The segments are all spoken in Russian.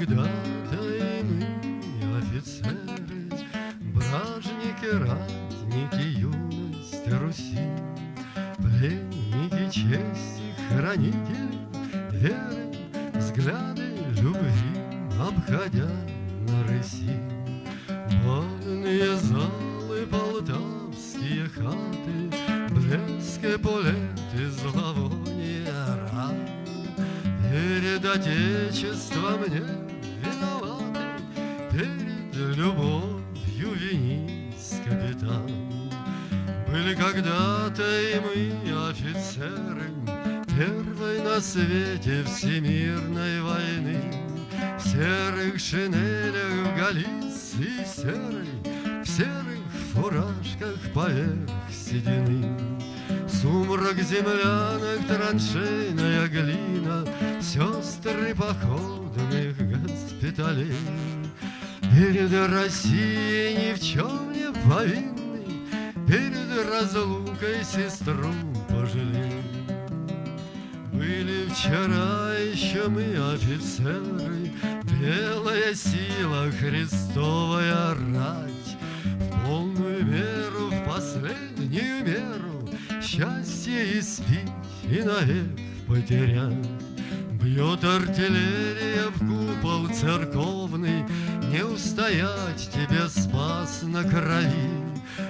когда-то и мы, офицеры, Бражники, ратники, юность Руси, Пленники чести, хранители веры, Взгляды любви, обходя на рыси. Вольные залы, полтавские хаты, Блеск эполеты, зловоние ран. Перед Отечеством не виноваты, Перед любовью винись, капитан. Были когда-то и мы офицеры Первой на свете всемирной войны. В серых шинелях Галиции серой В серых фуражках поверх седины. Сумрак землянок, траншейная глина Сестры походных госпиталей Перед Россией ни в чем не повинный Перед разлукой сестру пожалей. Были вчера еще мы офицеры Белая сила, Христовая рать. В полную меру, в последнюю меру Счастье испить и навек потерять Бьет артиллерия в купол церковный Не устоять тебе спас на крови.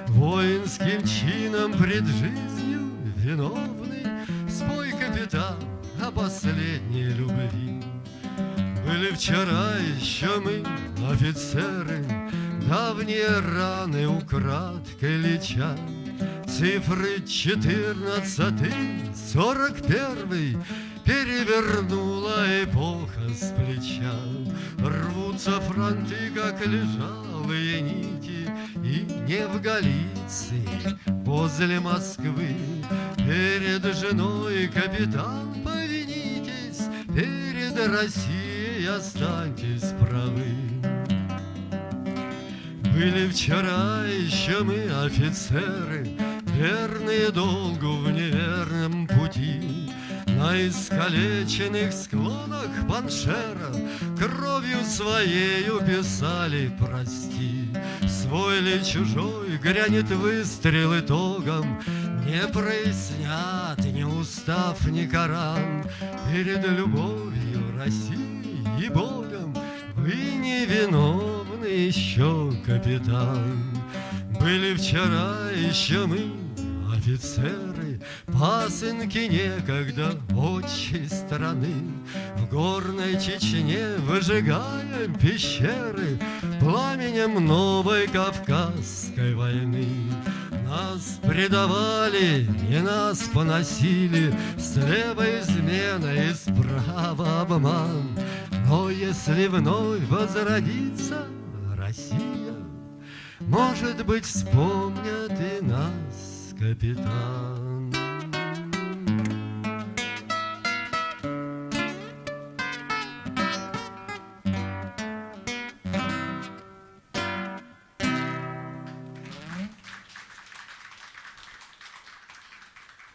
Воинским чином пред жизнью виновный Спой, капитан, о последней любви. Были вчера еще мы, офицеры Давние раны украдкой леча Цифры четырнадцатый, сорок первый Перевернула эпоха с плеча. Рвутся фронты, как лежалые нити И не в Галиции, возле Москвы. Перед женой, капитан, повинитесь Перед Россией останьтесь правы. Были вчера еще мы офицеры, Верные долгу в неверном пути. На искалеченных склонах Паншера Кровью своею писали «Прости». Свой ли чужой грянет выстрел итогом, Не прояснят ни устав, ни Коран Перед любовью России и Богом Вы не виновны еще, капитан Были вчера еще мы, офицеры, Пасынки некогда отчей страны, В горной Чечне выжигаем пещеры Пламенем новой Кавказской войны. Нас предавали и нас поносили, Слева измена и справа обман. Но если вновь возродится Россия, Может быть, вспомнят и нас, капитан.